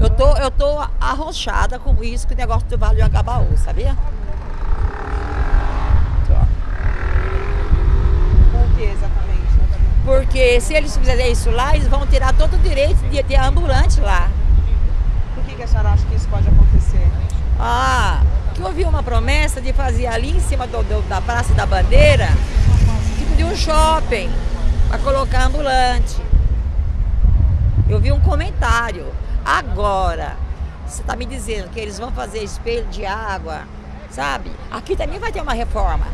Eu tô, eu tô arrochada com isso, com o negócio do Vale do Agabaú, sabia? Por que exatamente? Porque se eles fizerem isso lá, eles vão tirar todo o direito de ter ambulante lá. Por que, que a senhora acha que isso pode acontecer? Ah, que houve uma promessa de fazer ali em cima do, do- da Praça da Bandeira, tipo de um shopping, para colocar ambulante. Eu vi um comentário. Agora, você está me dizendo que eles vão fazer espelho de água, sabe? Aqui também vai ter uma reforma.